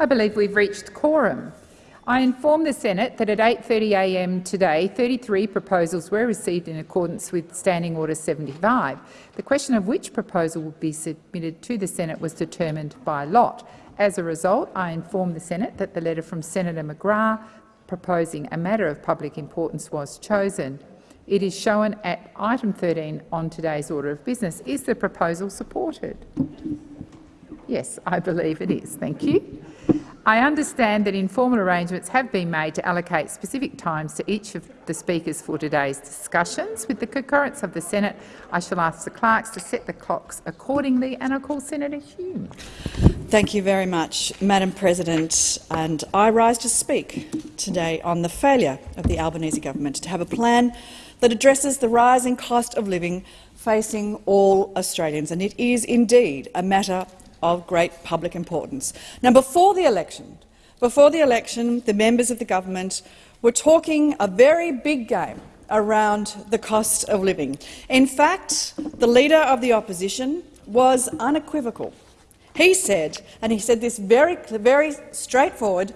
I believe we've reached quorum. I inform the Senate that at 8.30am today, 33 proposals were received in accordance with Standing Order 75. The question of which proposal would be submitted to the Senate was determined by lot. As a result, I inform the Senate that the letter from Senator McGrath proposing a matter of public importance was chosen. It is shown at item 13 on today's order of business. Is the proposal supported? Yes, I believe it is. Thank you. I understand that informal arrangements have been made to allocate specific times to each of the speakers for today's discussions. With the concurrence of the Senate, I shall ask the clerks to set the clocks accordingly, and I call Senator Hume. Thank you very much, Madam President. And I rise to speak today on the failure of the Albanese government to have a plan that addresses the rising cost of living facing all Australians. And it is indeed a matter of great public importance. Now, before the election, before the election, the members of the government were talking a very big game around the cost of living. In fact, the leader of the opposition was unequivocal. He said, and he said this very, very straightforward,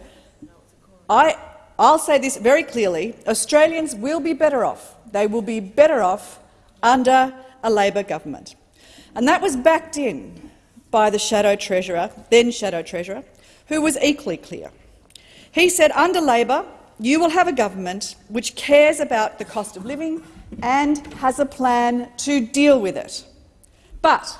I, I'll say this very clearly, Australians will be better off. They will be better off under a Labor government. And that was backed in by the Shadow Treasurer, then Shadow Treasurer, who was equally clear. He said, under Labor, you will have a government which cares about the cost of living and has a plan to deal with it. But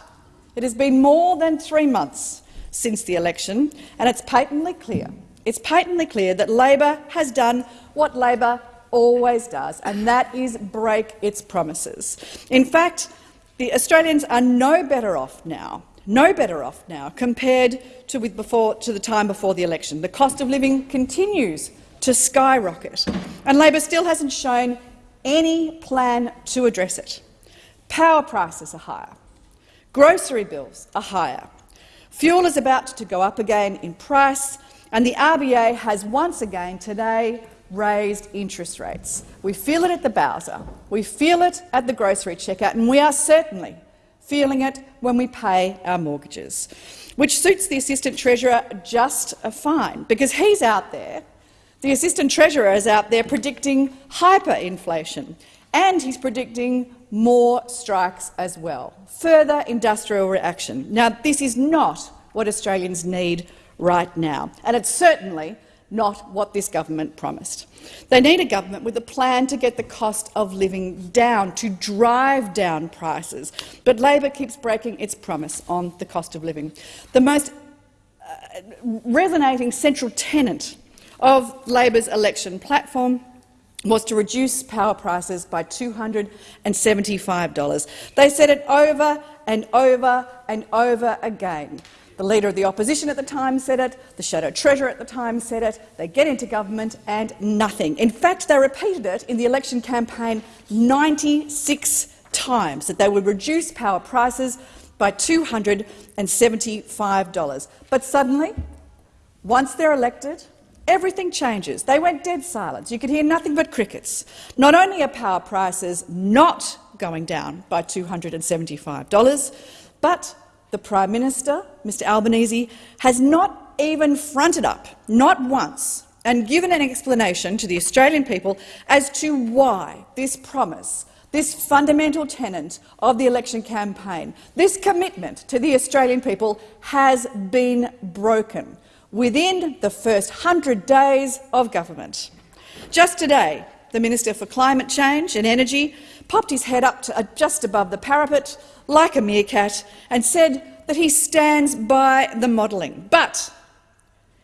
it has been more than three months since the election, and it's patently clear, it's patently clear that Labor has done what Labor always does, and that is break its promises. In fact, the Australians are no better off now no better off now compared to, with before, to the time before the election. The cost of living continues to skyrocket, and Labor still hasn't shown any plan to address it. Power prices are higher. Grocery bills are higher. Fuel is about to go up again in price, and the RBA has once again today raised interest rates. We feel it at the Bowser, we feel it at the grocery checkout, and we are certainly feeling it when we pay our mortgages, which suits the Assistant Treasurer just a fine, because he's out there, the Assistant Treasurer is out there predicting hyperinflation, and he's predicting more strikes as well, further industrial reaction. Now, this is not what Australians need right now, and it's certainly not what this government promised. They need a government with a plan to get the cost of living down, to drive down prices. But Labor keeps breaking its promise on the cost of living. The most uh, resonating central tenet of Labor's election platform was to reduce power prices by $275. They said it over and over and over again. The Leader of the Opposition at the time said it, the Shadow Treasurer at the time said it, they get into government and nothing. In fact, they repeated it in the election campaign 96 times, that they would reduce power prices by $275. But suddenly, once they're elected, everything changes. They went dead silent. You could hear nothing but crickets. Not only are power prices not going down by $275, but the Prime Minister, Mr Albanese, has not even fronted up, not once, and given an explanation to the Australian people as to why this promise, this fundamental tenet of the election campaign, this commitment to the Australian people has been broken within the first hundred days of government. Just today, the Minister for Climate Change and Energy popped his head up to, uh, just above the parapet like a meerkat and said that he stands by the modelling. But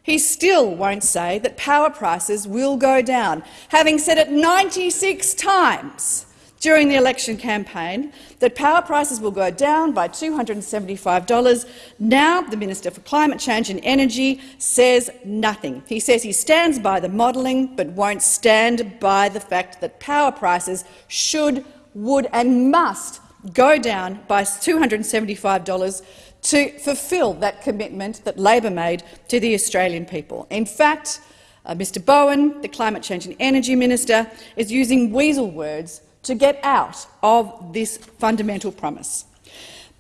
he still won't say that power prices will go down, having said it 96 times during the election campaign that power prices will go down by $275. Now the Minister for Climate Change and Energy says nothing. He says he stands by the modelling but won't stand by the fact that power prices should, would and must go down by $275 to fulfil that commitment that Labor made to the Australian people. In fact, uh, Mr Bowen, the Climate Change and Energy Minister, is using weasel words to get out of this fundamental promise.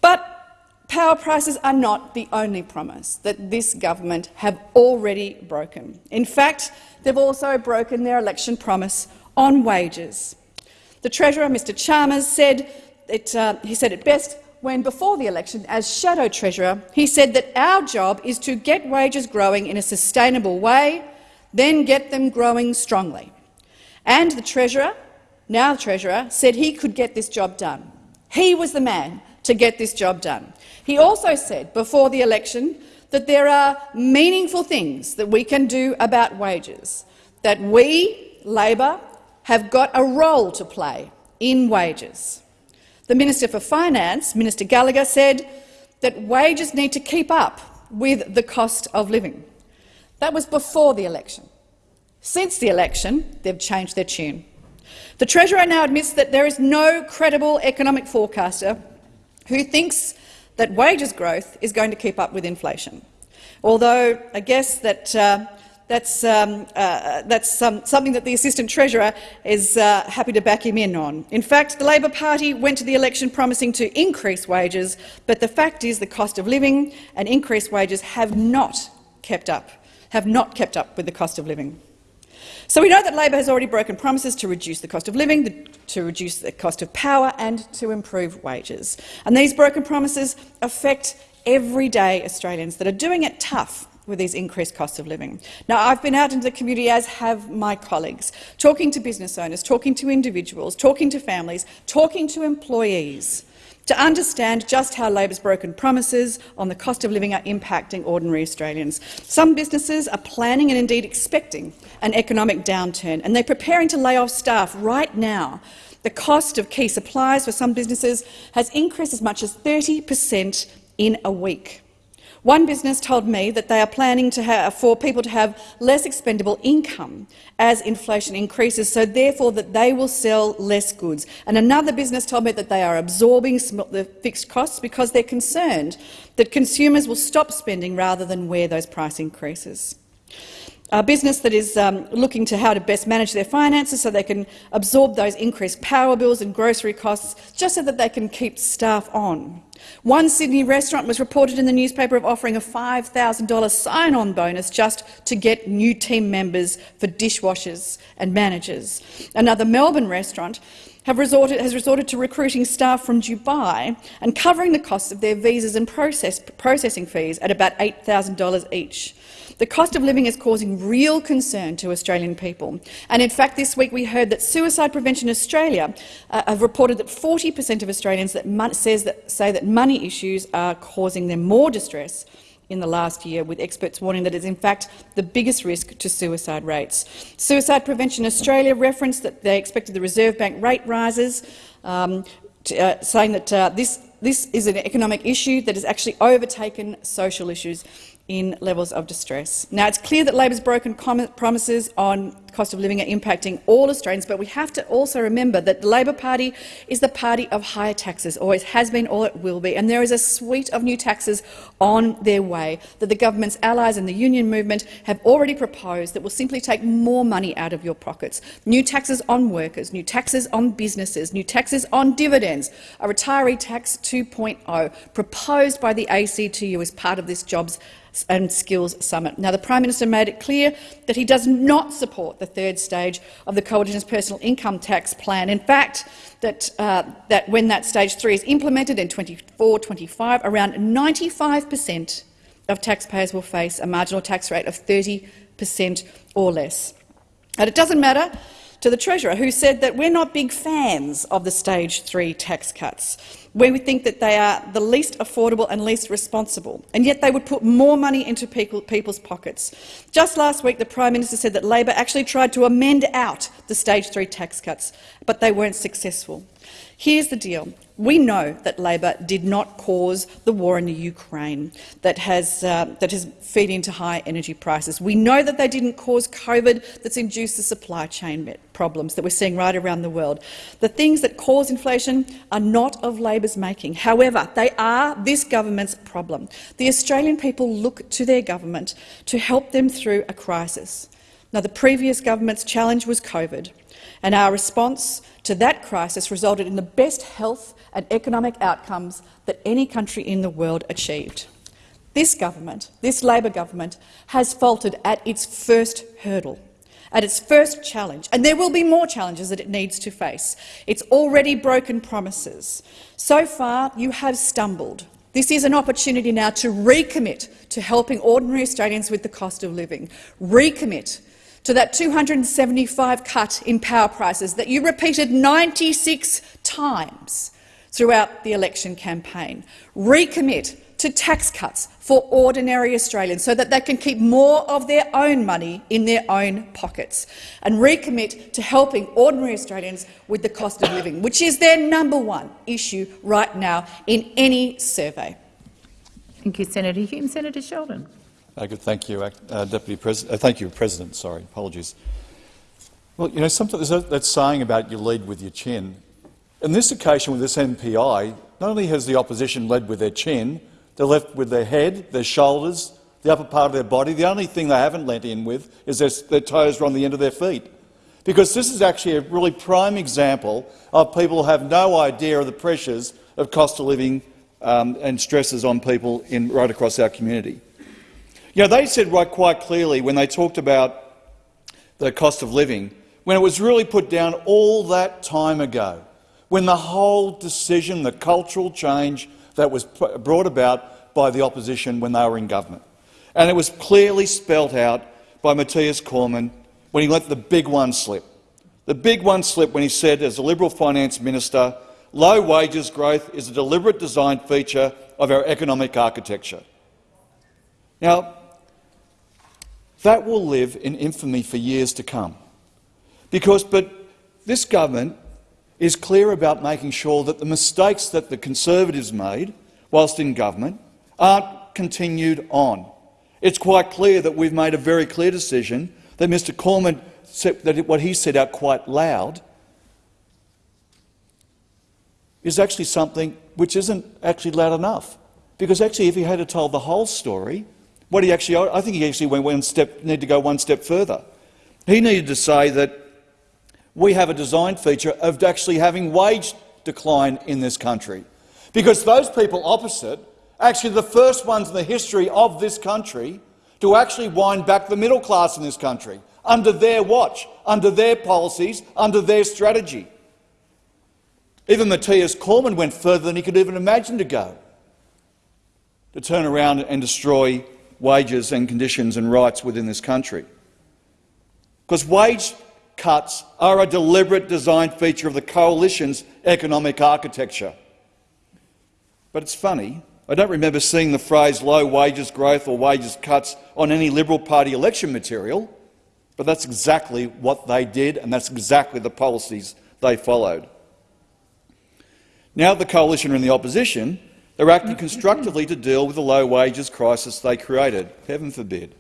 But Power prices are not the only promise that this government have already broken. In fact, they've also broken their election promise on wages. The Treasurer, Mr Chalmers, said it, uh, he said it best when, before the election, as Shadow Treasurer, he said that our job is to get wages growing in a sustainable way, then get them growing strongly. And the Treasurer, now the Treasurer, said he could get this job done. He was the man to get this job done. He also said before the election that there are meaningful things that we can do about wages, that we, Labor, have got a role to play in wages. The Minister for Finance, Minister Gallagher, said that wages need to keep up with the cost of living. That was before the election. Since the election, they've changed their tune. The Treasurer now admits that there is no credible economic forecaster who thinks that wages growth is going to keep up with inflation. Although I guess that uh, that's, um, uh, that's um, something that the Assistant Treasurer is uh, happy to back him in on. In fact, the Labor Party went to the election promising to increase wages, but the fact is the cost of living and increased wages have not kept up, have not kept up with the cost of living. So we know that Labor has already broken promises to reduce the cost of living, to reduce the cost of power and to improve wages. And these broken promises affect everyday Australians that are doing it tough with these increased costs of living. Now, I've been out into the community, as have my colleagues, talking to business owners, talking to individuals, talking to families, talking to employees to understand just how Labor's broken promises on the cost of living are impacting ordinary Australians. Some businesses are planning and indeed expecting an economic downturn, and they're preparing to lay off staff right now. The cost of key supplies for some businesses has increased as much as 30 per cent in a week. One business told me that they are planning for people to have less expendable income as inflation increases, so therefore that they will sell less goods. And another business told me that they are absorbing the fixed costs because they're concerned that consumers will stop spending rather than wear those price increases. A business that is um, looking to how to best manage their finances so they can absorb those increased power bills and grocery costs just so that they can keep staff on. One Sydney restaurant was reported in the newspaper of offering a $5,000 sign-on bonus just to get new team members for dishwashers and managers. Another Melbourne restaurant resorted, has resorted to recruiting staff from Dubai and covering the costs of their visas and process, processing fees at about $8,000 each. The cost of living is causing real concern to Australian people. And in fact, this week we heard that Suicide Prevention Australia uh, have reported that 40 per cent of Australians that says that, say that money issues are causing them more distress in the last year, with experts warning that it is in fact the biggest risk to suicide rates. Suicide Prevention Australia referenced that they expected the Reserve Bank rate rises, um, to, uh, saying that uh, this, this is an economic issue that has actually overtaken social issues in levels of distress. Now, it's clear that Labor's broken promises on cost of living are impacting all Australians, but we have to also remember that the Labor Party is the party of higher taxes, always has been, or it will be, and there is a suite of new taxes on their way that the government's allies in the union movement have already proposed that will simply take more money out of your pockets. New taxes on workers, new taxes on businesses, new taxes on dividends, a retiree tax 2.0 proposed by the ACTU as part of this jobs and Skills Summit. Now, the Prime Minister made it clear that he does not support the third stage of the Coalition's personal income tax plan. In fact, that, uh, that when that stage three is implemented in 24-25, around 95 per cent of taxpayers will face a marginal tax rate of 30 per cent or less. And it doesn't matter to the Treasurer, who said that we're not big fans of the stage three tax cuts we think that they are the least affordable and least responsible, and yet they would put more money into people, people's pockets. Just last week, the Prime Minister said that Labor actually tried to amend out the stage three tax cuts, but they weren't successful. Here's the deal. We know that Labor did not cause the war in the Ukraine that has, uh, that has fed into high energy prices. We know that they didn't cause COVID that's induced the supply chain problems that we're seeing right around the world. The things that cause inflation are not of Labor's making. However, they are this government's problem. The Australian people look to their government to help them through a crisis. Now, the previous government's challenge was COVID, and our response to that crisis resulted in the best health and economic outcomes that any country in the world achieved. This government, this Labor government, has faltered at its first hurdle, at its first challenge, and there will be more challenges that it needs to face. It's already broken promises. So far, you have stumbled. This is an opportunity now to recommit to helping ordinary Australians with the cost of living, recommit to that 275 cut in power prices that you repeated 96 times throughout the election campaign, recommit to tax cuts for ordinary Australians so that they can keep more of their own money in their own pockets and recommit to helping ordinary Australians with the cost of living, which is their number one issue right now in any survey. Thank you, Senator Hume. Senator Sheldon. Thank you, uh, Deputy President. Uh, thank you, President. Sorry, apologies. Well, you know, sometimes there's that saying about you lead with your chin. In this occasion with this MPI, not only has the opposition led with their chin, they're left with their head, their shoulders, the upper part of their body. The only thing they haven't lent in with is their, their toes are on the end of their feet. Because this is actually a really prime example of people who have no idea of the pressures of cost of living um, and stresses on people in, right across our community. You know, they said right quite clearly when they talked about the cost of living, when it was really put down all that time ago, when the whole decision, the cultural change that was brought about by the opposition when they were in government. And it was clearly spelt out by Matthias Cormann when he let the big one slip. The big one slip when he said, as a Liberal finance minister, low wages growth is a deliberate design feature of our economic architecture. Now, that will live in infamy for years to come. Because, but this government is clear about making sure that the mistakes that the Conservatives made whilst in government aren't continued on. It's quite clear that we've made a very clear decision that Mr Cormann said that what he said out quite loud is actually something which isn't actually loud enough. Because actually, if he had told the whole story, what he actually, I think he actually went one step, needed to go one step further. He needed to say that we have a design feature of actually having wage decline in this country. Because those people opposite actually the first ones in the history of this country to actually wind back the middle class in this country, under their watch, under their policies, under their strategy. Even Matthias Cormann went further than he could even imagine to go, to turn around and destroy wages and conditions and rights within this country. Because wage cuts are a deliberate design feature of the coalition's economic architecture. But it's funny, I don't remember seeing the phrase low wages growth or wages cuts on any Liberal Party election material, but that's exactly what they did and that's exactly the policies they followed. Now the coalition are in the opposition, they're acting constructively to deal with the low wages crisis they created. Heaven forbid.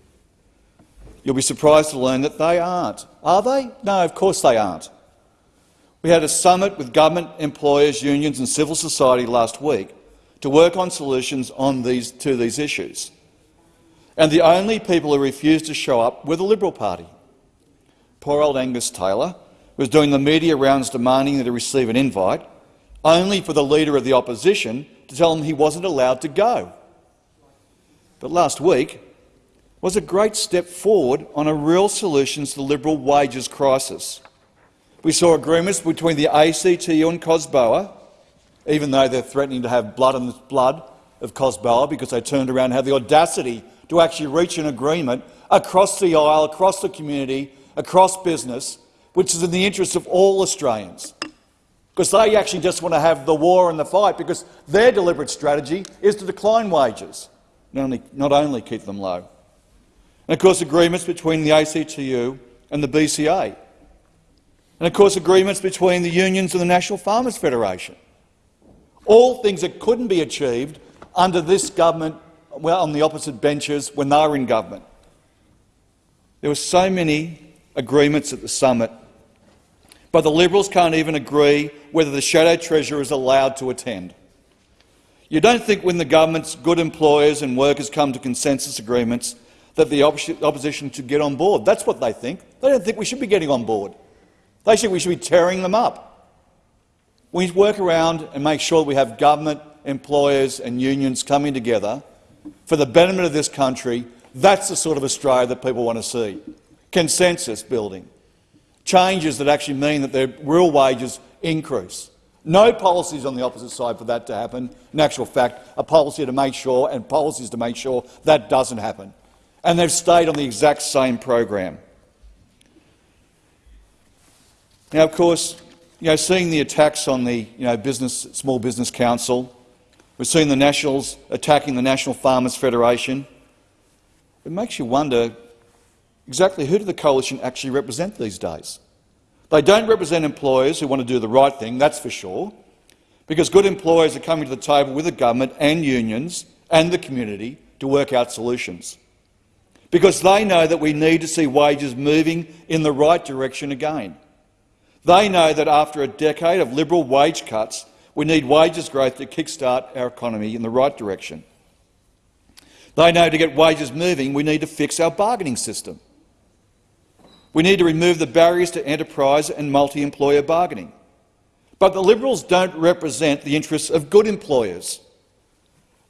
You'll be surprised to learn that they aren't. Are they? No, of course they aren't. We had a summit with government, employers, unions and civil society last week to work on solutions on these, to these issues. And the only people who refused to show up were the Liberal Party. Poor old Angus Taylor was doing the media rounds demanding that he receive an invite, only for the Leader of the Opposition to tell him he wasn't allowed to go. But last week was a great step forward on a real solution to the Liberal wages crisis. We saw agreements between the ACTU and COSBOA even though they're threatening to have blood on the blood of COSBOA because they turned around and had the audacity to actually reach an agreement across the aisle, across the community, across business, which is in the interest of all Australians. Because they actually just want to have the war and the fight because their deliberate strategy is to decline wages, not only, not only keep them low. And of course agreements between the ACTU and the BCA. And of course agreements between the unions and the National Farmers Federation all things that couldn't be achieved under this government well, on the opposite benches when they were in government. There were so many agreements at the summit, but the Liberals can't even agree whether the Shadow Treasurer is allowed to attend. You don't think when the government's good employers and workers come to consensus agreements that the opposition should get on board. That's what they think. They don't think we should be getting on board. They think we should be tearing them up. We work around and make sure we have government, employers and unions coming together for the betterment of this country. That's the sort of Australia that people want to see. Consensus building. Changes that actually mean that their real wages increase. No policies on the opposite side for that to happen. In actual fact, a policy to make sure and policies to make sure that doesn't happen. And they've stayed on the exact same program. Now, of course, you know, seeing the attacks on the you know, business, Small Business Council, we've seen the Nationals attacking the National Farmers Federation. It makes you wonder exactly who do the coalition actually represent these days? They don't represent employers who want to do the right thing, that's for sure, because good employers are coming to the table with the government and unions and the community to work out solutions. Because they know that we need to see wages moving in the right direction again. They know that after a decade of Liberal wage cuts, we need wages growth to kickstart our economy in the right direction. They know to get wages moving, we need to fix our bargaining system. We need to remove the barriers to enterprise and multi-employer bargaining. But the Liberals don't represent the interests of good employers.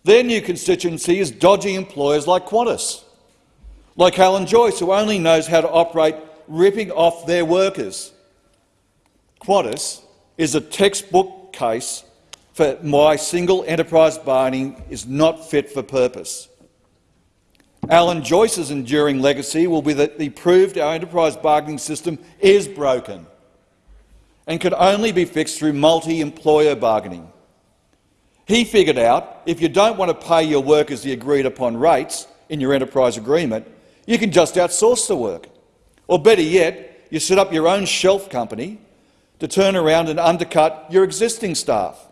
Their new constituency is dodgy employers like Qantas, like Alan Joyce, who only knows how to operate ripping off their workers. Qantas is a textbook case for why single enterprise bargaining is not fit for purpose. Alan Joyce's enduring legacy will be that he proved our enterprise bargaining system is broken and can only be fixed through multi-employer bargaining. He figured out if you don't want to pay your workers the agreed-upon rates in your enterprise agreement, you can just outsource the work. Or better yet, you set up your own shelf company to turn around and undercut your existing staff.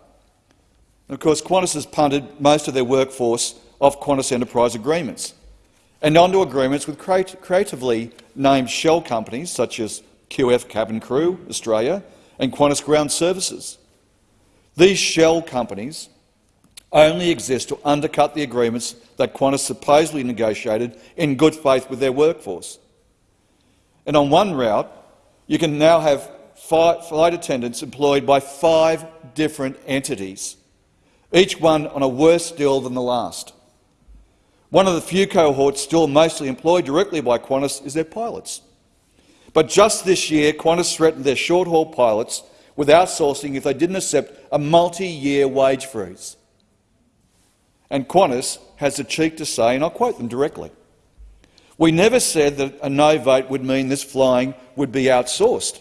And of course, Qantas has punted most of their workforce off Qantas enterprise agreements and onto agreements with creatively named shell companies such as QF Cabin Crew Australia and Qantas Ground Services. These shell companies only exist to undercut the agreements that Qantas supposedly negotiated in good faith with their workforce. And on one route, you can now have flight attendants employed by five different entities, each one on a worse deal than the last. One of the few cohorts still mostly employed directly by Qantas is their pilots. But just this year, Qantas threatened their short-haul pilots with outsourcing if they didn't accept a multi-year wage freeze. And Qantas has the cheek to say, and I'll quote them directly, we never said that a no vote would mean this flying would be outsourced.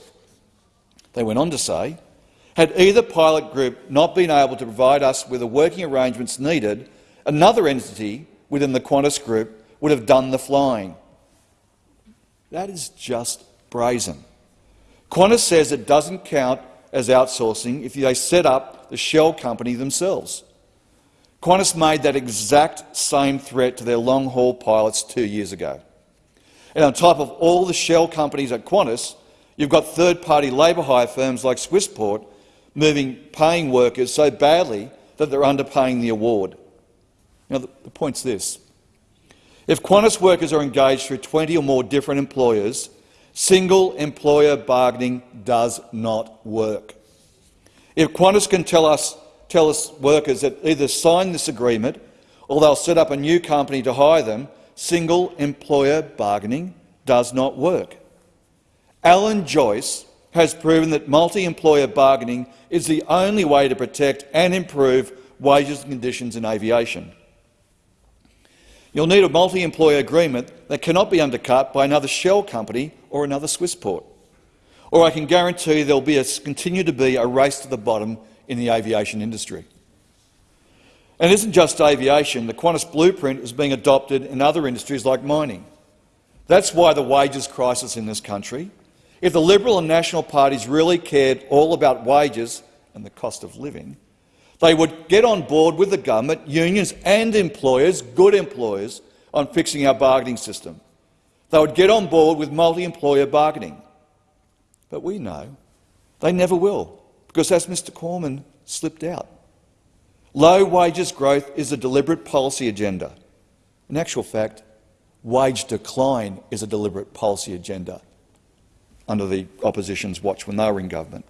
They went on to say, had either pilot group not been able to provide us with the working arrangements needed, another entity within the Qantas group would have done the flying. That is just brazen. Qantas says it doesn't count as outsourcing if they set up the shell company themselves. Qantas made that exact same threat to their long-haul pilots two years ago. And on top of all the shell companies at Qantas, You've got third-party labour hire firms like Swissport moving paying workers so badly that they're underpaying the award. Now, the, the point's this. If Qantas workers are engaged through 20 or more different employers, single employer bargaining does not work. If Qantas can tell us, tell us workers that either sign this agreement or they'll set up a new company to hire them, single employer bargaining does not work. Alan Joyce has proven that multi-employer bargaining is the only way to protect and improve wages and conditions in aviation. You'll need a multi-employer agreement that cannot be undercut by another shell company or another Swissport. Or I can guarantee there will continue to be a race to the bottom in the aviation industry. And it isn't just aviation. The Qantas blueprint is being adopted in other industries like mining. That's why the wages crisis in this country if the Liberal and National parties really cared all about wages and the cost of living, they would get on board with the government, unions and employers, good employers, on fixing our bargaining system. They would get on board with multi-employer bargaining. But we know they never will, because as Mr Cormann slipped out, low wages growth is a deliberate policy agenda. In actual fact, wage decline is a deliberate policy agenda under the opposition's watch when they were in government.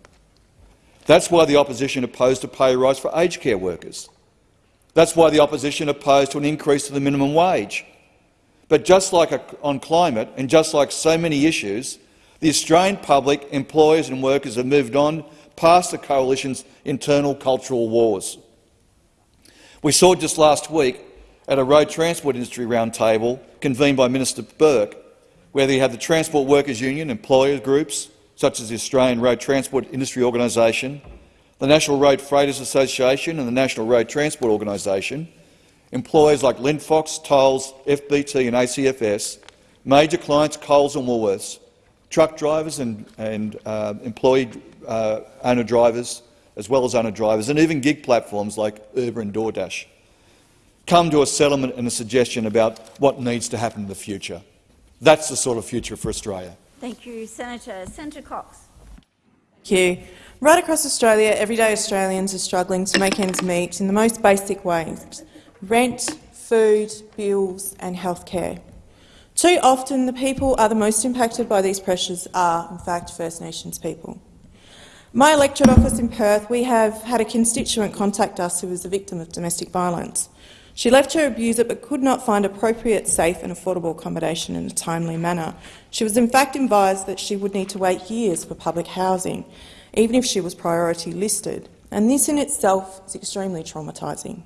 That's why the opposition opposed a pay rise for aged care workers. That's why the opposition opposed to an increase to the minimum wage. But just like on climate and just like so many issues, the Australian public, employers and workers have moved on past the coalition's internal cultural wars. We saw just last week at a road transport industry roundtable convened by Minister Burke, where they had the Transport Workers Union, employer groups such as the Australian Road Transport Industry Organisation, the National Road Freighters Association and the National Road Transport Organisation, employers like Linfox, Tolls, FBT and ACFS, major clients Coles and Woolworths, truck drivers and, and uh, employee uh, owner drivers, as well as owner drivers, and even gig platforms like Uber and DoorDash, come to a settlement and a suggestion about what needs to happen in the future. That's the sort of future for Australia. Thank you, Senator. Senator Cox. Thank you. Right across Australia, everyday Australians are struggling to make ends meet in the most basic ways rent, food, bills and healthcare. Too often, the people are the most impacted by these pressures are, in fact, First Nations people. My electorate office in Perth, we have had a constituent contact us who was a victim of domestic violence. She left her abuser but could not find appropriate, safe and affordable accommodation in a timely manner. She was in fact advised that she would need to wait years for public housing, even if she was priority listed, and this in itself is extremely traumatising.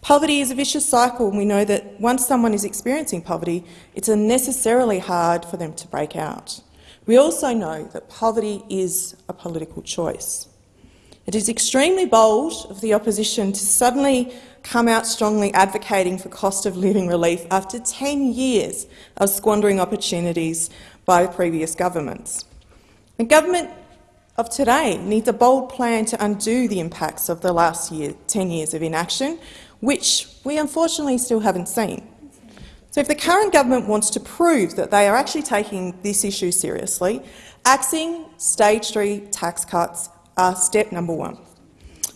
Poverty is a vicious cycle, and we know that once someone is experiencing poverty, it's unnecessarily hard for them to break out. We also know that poverty is a political choice. It is extremely bold of the opposition to suddenly come out strongly advocating for cost of living relief after 10 years of squandering opportunities by previous governments. The government of today needs a bold plan to undo the impacts of the last year, 10 years of inaction, which we unfortunately still haven't seen. So if the current government wants to prove that they are actually taking this issue seriously, axing stage three tax cuts step number one.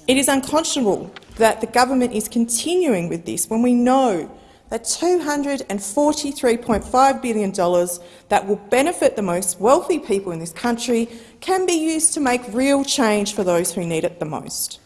It is unconscionable that the government is continuing with this when we know that $243.5 billion that will benefit the most wealthy people in this country can be used to make real change for those who need it the most.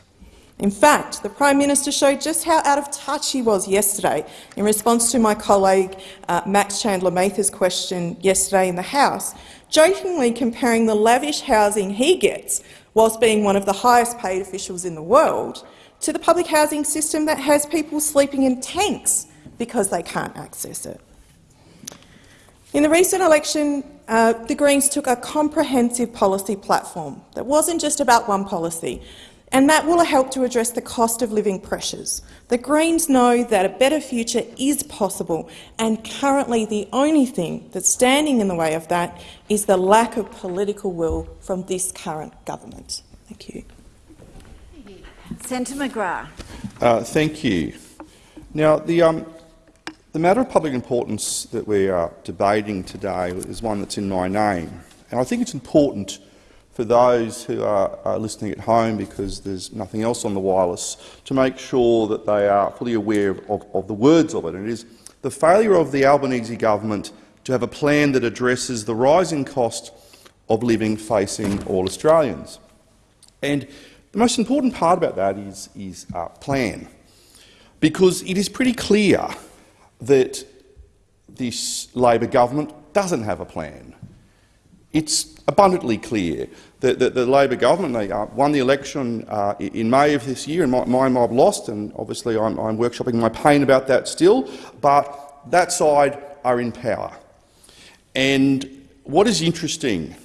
In fact, the Prime Minister showed just how out of touch he was yesterday in response to my colleague uh, Max Chandler Mather's question yesterday in the House, jokingly comparing the lavish housing he gets whilst being one of the highest paid officials in the world to the public housing system that has people sleeping in tanks because they can't access it. In the recent election, uh, the Greens took a comprehensive policy platform that wasn't just about one policy, and that will help to address the cost of living pressures. The Greens know that a better future is possible, and currently the only thing that's standing in the way of that is the lack of political will from this current government. Thank you. Senator McGrath. Uh, thank you. Now, the, um, the matter of public importance that we are debating today is one that's in my name. And I think it's important for those who are, are, listening at home, because there's nothing else on the wireless, to make sure that they are fully aware of, of the words of it. And it is the failure of the Albanese government to have a plan that addresses the rising cost of living facing all Australians. And the most important part about that is, is uh, plan, because it is pretty clear that this Labor government doesn't have a plan. It's abundantly clear that, that the Labor government they, uh, won the election uh, in May of this year, and my, my mob lost, and obviously I'm, I'm workshopping my pain about that still, but that side are in power. And what is interesting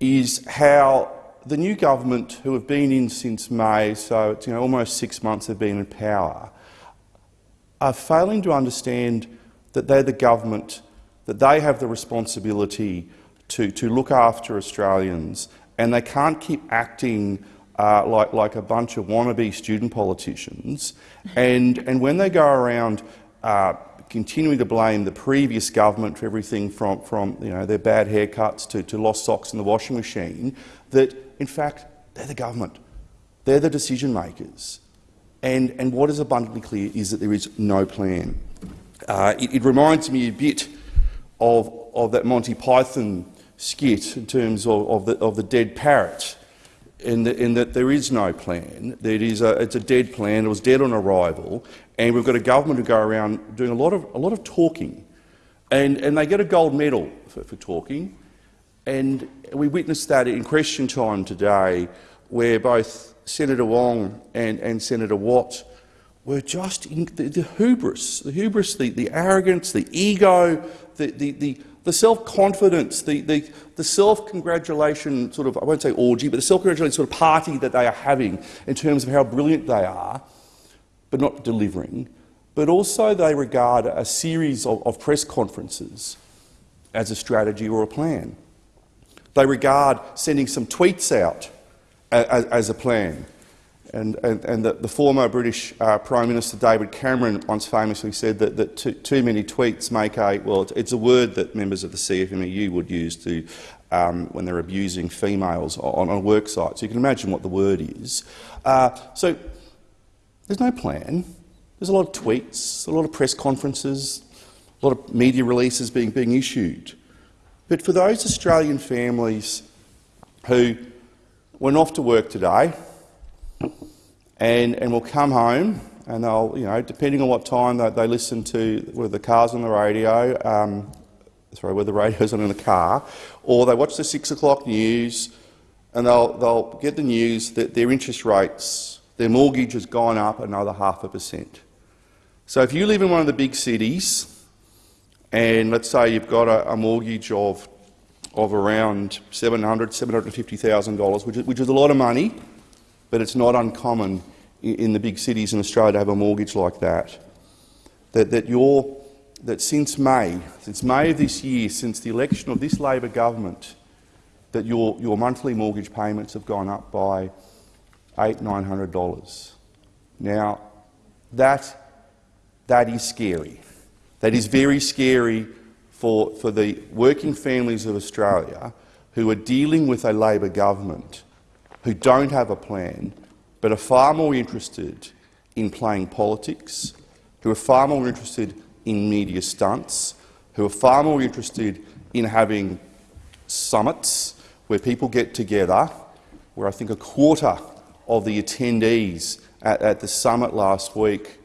is how the new government, who have been in since May, so it's you know, almost six months have been in power, are failing to understand that they're the government, that they have the responsibility to, to look after Australians, and they can't keep acting uh, like, like a bunch of wannabe student politicians. And, and when they go around uh, continuing to blame the previous government for everything from, from you know, their bad haircuts to, to lost socks in the washing machine, that in fact they're the government. They're the decision makers. And, and what is abundantly clear is that there is no plan. uh, it, it, reminds me a bit of, of that Monty Python skit in terms of, of, the, of the dead parrot, in, the, in, that there is no plan. It is a, it's a dead plan. It was dead on arrival, and we've got a government who go around doing a lot of, a lot of talking, and, and they get a gold medal for, for talking. And we witnessed that in question time today, where both Senator Wong and, and Senator Watt were just in the, the hubris, the hubris, the, the arrogance, the ego, the, the, the, the self-confidence, the, the, the self-congratulation sort of, I won't say orgy, but the self-congratulation sort of party that they are having in terms of how brilliant they are, but not delivering. But also they regard a series of, of press conferences as a strategy or a plan. They regard sending some tweets out as, as a plan. And, and, and the, the, former British uh, Prime Minister David Cameron once famously said that, that too, too, many tweets make a, well, it's, a word that members of the CFMEU would use to, um, when they're abusing females on, on a work site. So you can imagine what the word is. Uh, so there's no plan. There's a lot of tweets, a lot of press conferences, a lot of media releases being, being issued. But for those Australian families who went off to work today and, and will come home and they'll, you know, depending on what time they, they listen to, whether the car's on the radio, um, sorry, whether the radio's on in the car, or they watch the six o'clock news and they'll, they'll get the news that their interest rates, their mortgage has gone up another half a percent. So if you live in one of the big cities, and let's say you've got a, a mortgage of, of around $700,000, $750,000, which, is, which is a lot of money, but it's not uncommon in, the big cities in Australia to have a mortgage like that, that, that, you that since May, since May of this year, since the election of this Labor government, that your, your monthly mortgage payments have gone up by $800, $900. Now, that, that is scary. That is very scary for, for the working families of Australia who are dealing with a Labor government who don't have a plan but are far more interested in playing politics, who are far more interested in media stunts, who are far more interested in having summits where people get together, where I think a quarter of the attendees at, at the summit last week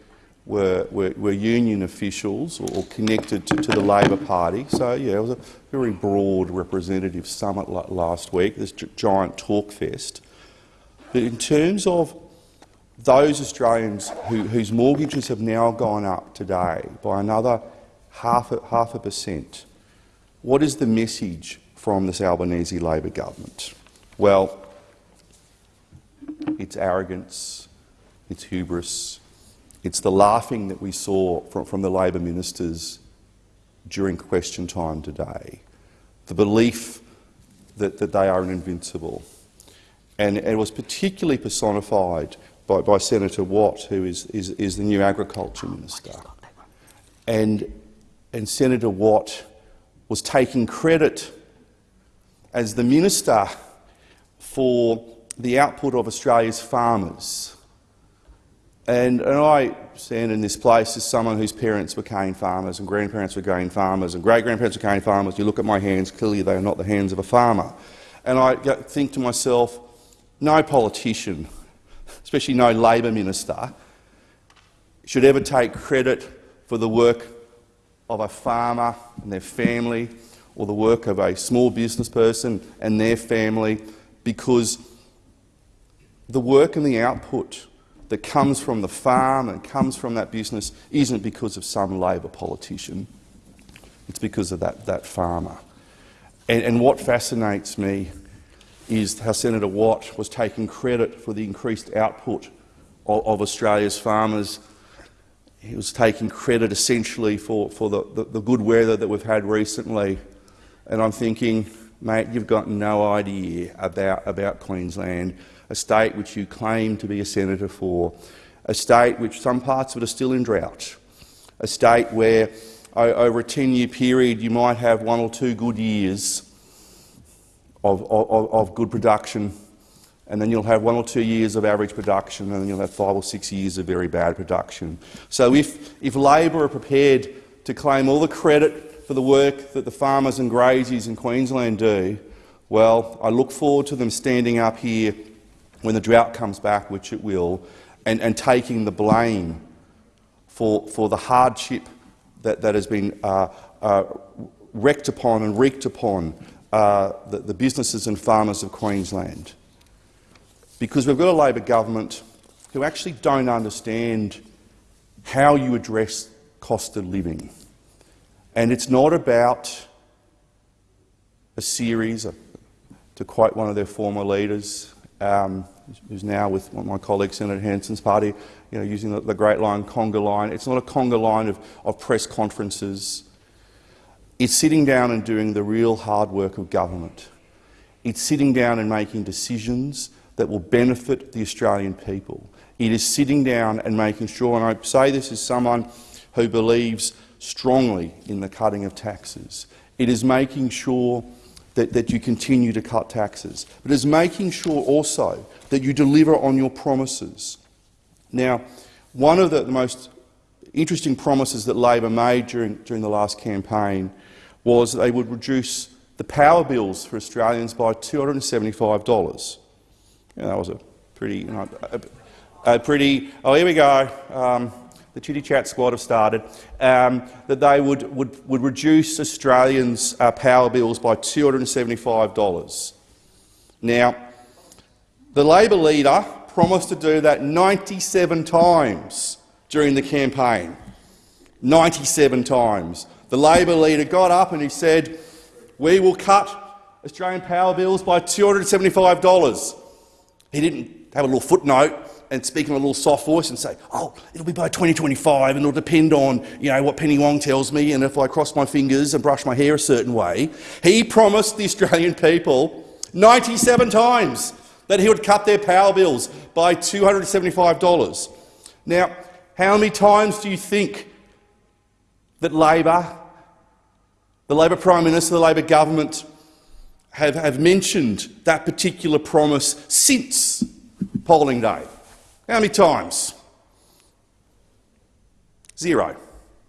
were, were, were union officials or, or connected to, to, the Labor Party. So, yeah, it was a very broad representative summit last week, this giant talk fest. But in terms of those Australians who, whose mortgages have now gone up today by another half a, half a percent, what is the message from this Albanese Labor government? Well, it's arrogance, it's hubris, it's the laughing that we saw from, from the Labor ministers during question time today, the belief that, that they are invincible. And, it was particularly personified by, by Senator Watt, who is, is, is the new Agriculture Minister. And, and Senator Watt was taking credit as the Minister for the output of Australia's farmers and, and I stand in this place as someone whose parents were cane farmers and grandparents were cane farmers and great-grandparents were cane farmers. You look at my hands, clearly they are not the hands of a farmer. And I think to myself, no politician, especially no Labor minister, should ever take credit for the work of a farmer and their family or the work of a small business person and their family because the work and the output that comes from the farm and comes from that business isn't because of some Labor politician. It's because of that, that farmer. And, and what fascinates me is how Senator Watt was taking credit for the increased output of, of Australia's farmers. He was taking credit essentially for, for the, the, the good weather that we've had recently. And I'm thinking, mate, you've got no idea about, about Queensland a state which you claim to be a senator for, a state which some parts of it are still in drought, a state where over a 10-year period you might have one or two good years of, of, of, good production, and then you'll have one or two years of average production, and then you'll have five or six years of very bad production. So if, if Labor are prepared to claim all the credit for the work that the farmers and graziers in Queensland do, well, I look forward to them standing up here when the drought comes back, which it will, and, and taking the blame for, for the hardship that, that has been uh, uh, wrecked upon and wreaked upon uh, the, the businesses and farmers of Queensland. Because we've got a Labor government who actually don't understand how you address cost of living. And it's not about a series, to quote one of their former leaders, um, who's now with one of my colleagues, Senator Hanson's party, you know, using the, the great line, conga line. It's not a conga line of, of press conferences. It's sitting down and doing the real hard work of government. It's sitting down and making decisions that will benefit the Australian people. It is sitting down and making sure, and I say this as someone who believes strongly in the cutting of taxes, it is making sure that, that you continue to cut taxes, but it is making sure also that you deliver on your promises. Now, one of the, most interesting promises that Labor made during, during the last campaign was they would reduce the power bills for Australians by $275. Yeah, that was a pretty, you know, a, a pretty. Oh, here we go. Um, the chitty chat squad have started. Um, that they would would would reduce Australians' uh, power bills by $275. Now, the Labor leader promised to do that 97 times during the campaign. 97 times. The Labor leader got up and he said, we will cut Australian power bills by $275. He didn't have a little footnote and speak in a little soft voice and say, oh, it'll be by 2025 and it'll depend on you know, what Penny Wong tells me and if I cross my fingers and brush my hair a certain way. He promised the Australian people 97 times that he would cut their power bills by $275. Now, how many times do you think that Labor, the Labor Prime Minister, the Labor government have, have mentioned that particular promise since polling day? How many times? Zero.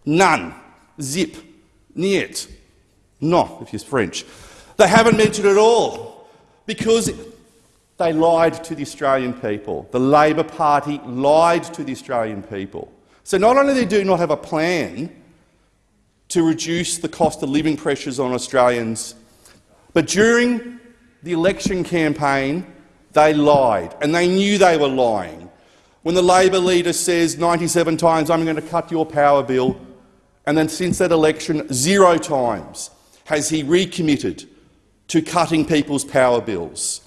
None. Zip. Niet. No, if you're French. They haven't mentioned it at all because they lied to the Australian people. The Labor Party lied to the Australian people. So not only do they do not have a plan to reduce the cost of living pressures on Australians, but during the election campaign, they lied, and they knew they were lying. When the Labor leader says 97 times, I'm going to cut your power bill, and then since that election, zero times has he recommitted to cutting people's power bills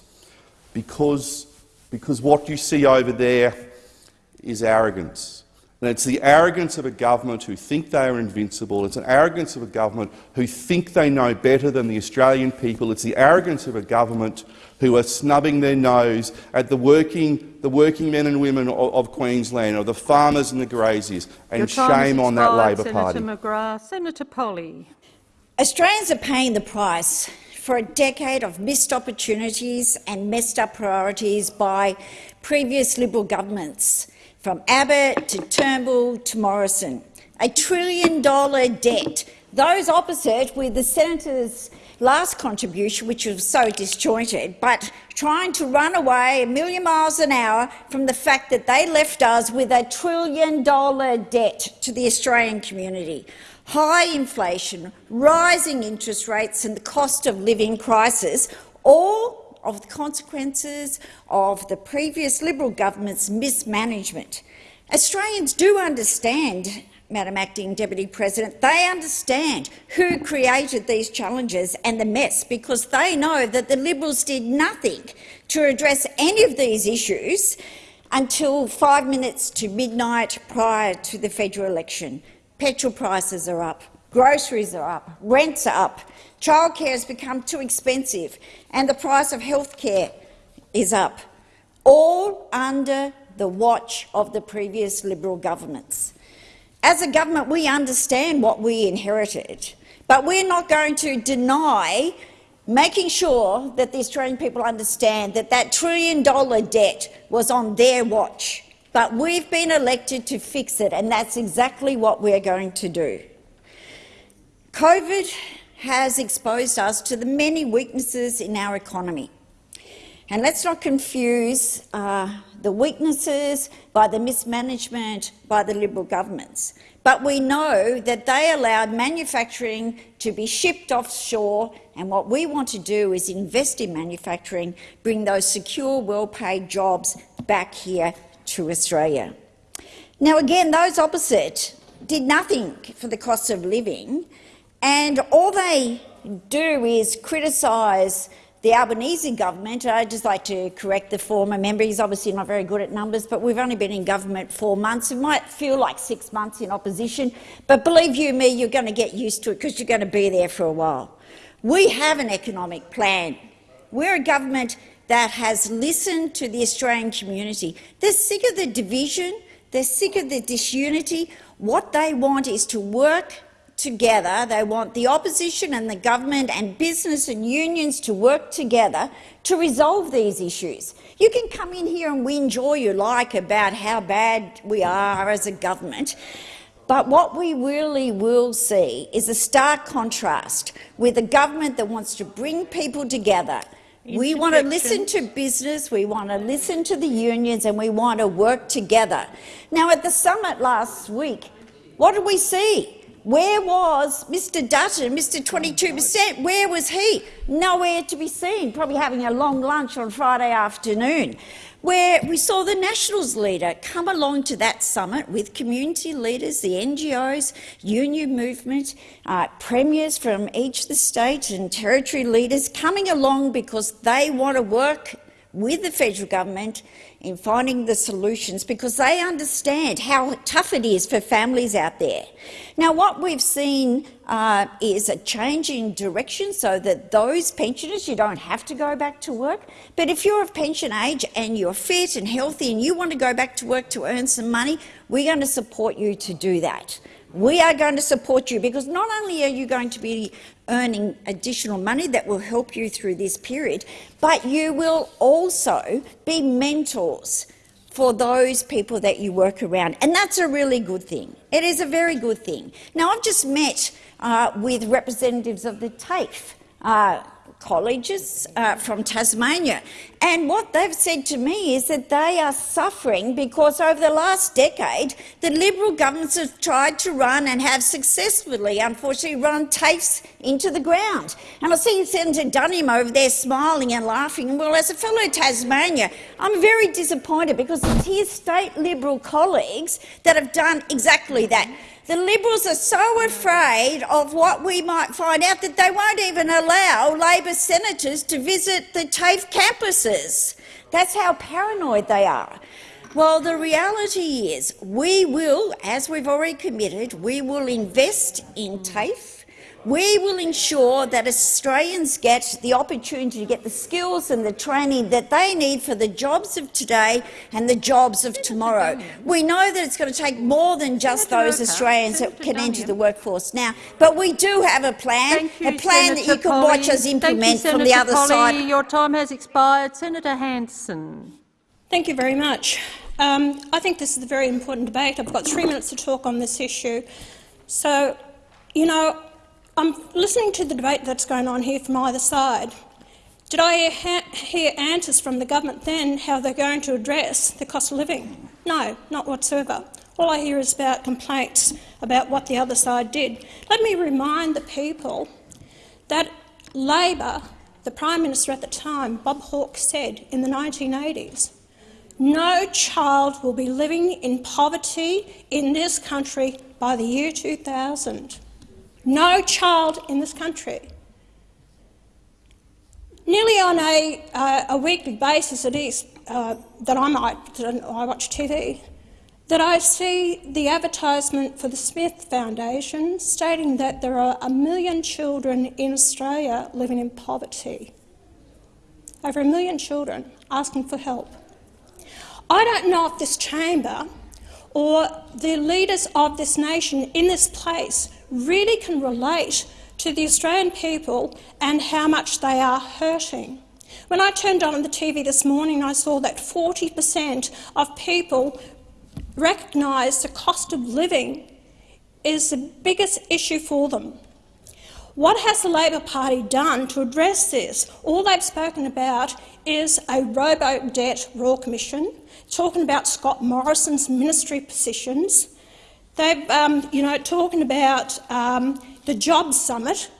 because, because what you see over there is arrogance. And it's the arrogance of a government who think they are invincible. It's an arrogance of a government who think they know better than the Australian people. It's the arrogance of a government who are snubbing their nose at the working, the working men and women of, of Queensland, or the farmers and the graziers. And shame on that Labor Senator Party. Senator McGrath. Senator Polley. Australians are paying the price for a decade of missed opportunities and messed up priorities by previous Liberal governments, from Abbott to Turnbull to Morrison. A trillion dollar debt. Those opposite with the senator's last contribution, which was so disjointed, but trying to run away a million miles an hour from the fact that they left us with a trillion dollar debt to the Australian community high inflation, rising interest rates and the cost of living crisis, all of the consequences of the previous Liberal government's mismanagement. Australians do understand, Madam Acting Deputy President, they understand who created these challenges and the mess because they know that the Liberals did nothing to address any of these issues until five minutes to midnight prior to the federal election. Petrol prices are up, groceries are up, rents are up, childcare has become too expensive and the price of health care is up, all under the watch of the previous Liberal governments. As a government, we understand what we inherited, but we're not going to deny making sure that the Australian people understand that that trillion-dollar debt was on their watch. But we've been elected to fix it, and that's exactly what we're going to do. COVID has exposed us to the many weaknesses in our economy. And let's not confuse uh, the weaknesses by the mismanagement by the Liberal governments. But we know that they allowed manufacturing to be shipped offshore, and what we want to do is invest in manufacturing, bring those secure, well-paid jobs back here to Australia. Now, again, those opposite did nothing for the cost of living, and all they do is criticise the Albanese government, I'd just like to correct the former member. He's obviously not very good at numbers, but we've only been in government four months. It might feel like six months in opposition, but believe you me, you're going to get used to it because you're going to be there for a while. We have an economic plan. We're a government that has listened to the Australian community. They're sick of the division, they're sick of the disunity. What they want is to work together. They want the opposition and the government and business and unions to work together to resolve these issues. You can come in here and whinge all you like about how bad we are as a government, but what we really will see is a stark contrast with a government that wants to bring people together. We want to listen to business, we want to listen to the unions and we want to work together. Now, at the summit last week, what did we see? Where was Mr Dutton, Mr 22 per cent? Where was he? Nowhere to be seen, probably having a long lunch on Friday afternoon, where we saw the Nationals leader come along to that summit with community leaders, the NGOs, union movement, uh, premiers from each of the state and territory leaders coming along because they want to work with the federal government in finding the solutions because they understand how tough it is for families out there. Now, what we've seen uh, is a change in direction so that those pensioners, you don't have to go back to work, but if you're of pension age and you're fit and healthy and you want to go back to work to earn some money, we're going to support you to do that. We are going to support you because not only are you going to be earning additional money that will help you through this period, but you will also be mentors for those people that you work around, and that's a really good thing. It is a very good thing. Now, I've just met uh, with representatives of the TAFE uh, colleges uh, from Tasmania. And what they've said to me is that they are suffering because over the last decade, the Liberal governments have tried to run and have successfully, unfortunately, run TAFEs into the ground. And I see Senator Duniam over there smiling and laughing. Well, as a fellow Tasmania, I'm very disappointed because it's his state Liberal colleagues that have done exactly that. The Liberals are so afraid of what we might find out that they won't even allow Labor senators to visit the TAFE campuses. That's how paranoid they are. Well, the reality is we will, as we've already committed, we will invest in TAFE we will ensure that Australians get the opportunity to get the skills and the training that they need for the jobs of today and the jobs of tomorrow. We know that it's going to take more than just those Australians that can enter the workforce now, but we do have a plan, you, a plan Senator that you can Polley. watch us implement you, from the other Polley. side. Your time has expired. Senator Hanson. Thank you very much. Um, I think this is a very important debate. I've got three minutes to talk on this issue. So, you know, I'm listening to the debate that's going on here from either side. Did I hear answers from the government then how they're going to address the cost of living? No, not whatsoever. All I hear is about complaints about what the other side did. Let me remind the people that Labor, the Prime Minister at the time, Bob Hawke, said in the 1980s, no child will be living in poverty in this country by the year 2000. No child in this country. Nearly on a, uh, a weekly basis, it is uh, that I might that I watch TV, that I see the advertisement for the Smith Foundation stating that there are a million children in Australia living in poverty. Over a million children asking for help. I don't know if this chamber or the leaders of this nation in this place really can relate to the Australian people and how much they are hurting. When I turned on the TV this morning, I saw that 40 per cent of people recognise the cost of living is the biggest issue for them. What has the Labor Party done to address this? All they've spoken about is a robo-debt Royal Commission, talking about Scott Morrison's ministry positions. They've, um, you know, talking about um, the Jobs Summit.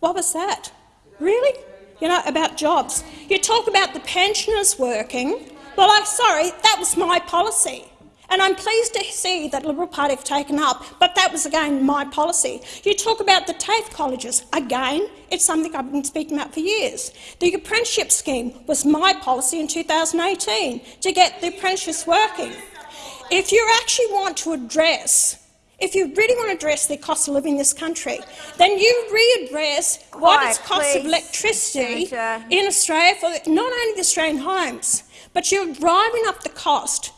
What was that? Really? You know, about jobs. You talk about the pensioners working. Well, I'm sorry, that was my policy. And I'm pleased to see that the Liberal Party have taken up, but that was again my policy. You talk about the TAFE colleges. Again, it's something I've been speaking about for years. The apprenticeship scheme was my policy in 2018 to get the apprentices working. If you actually want to address if you really want to address the cost of living in this country, then you readdress what is cost of electricity Senator. in Australia for not only the Australian homes, but you're driving up the cost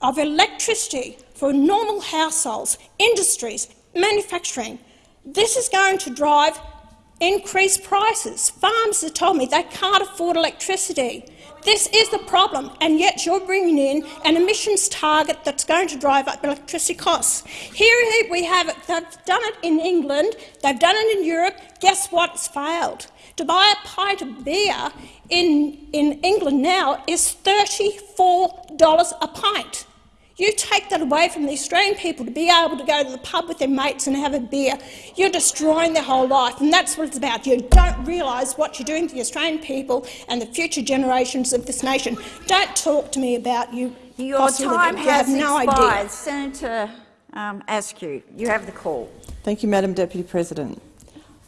of electricity for normal households, industries, manufacturing. This is going to drive increased prices. Farmers have told me they can't afford electricity. This is the problem, and yet you're bringing in an emissions target that's going to drive up electricity costs. Here we have it. They've done it in England. They've done it in Europe. Guess what? It's failed. To buy a pint of beer in, in England now is $34 a pint. You take that away from the Australian people to be able to go to the pub with their mates and have a beer. You're destroying their whole life, and that's what it's about. You don't realise what you're doing to the Australian people and the future generations of this nation. Don't talk to me about you. Your time you has have no expired. idea. Senator um, Askew, you have the call. Thank you, Madam Deputy President.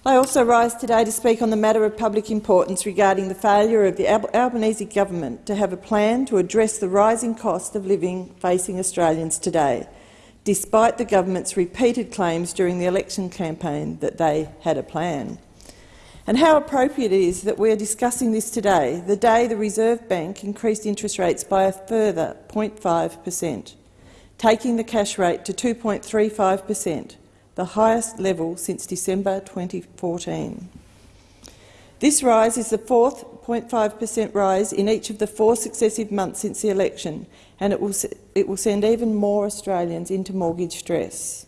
I also rise today to speak on the matter of public importance regarding the failure of the Albanese government to have a plan to address the rising cost of living facing Australians today, despite the government's repeated claims during the election campaign that they had a plan. And how appropriate it is that we are discussing this today, the day the Reserve Bank increased interest rates by a further 0.5 per cent, taking the cash rate to 2.35 per cent, the highest level since December 2014. This rise is the fourth 0.5 per cent rise in each of the four successive months since the election, and it will, it will send even more Australians into mortgage stress.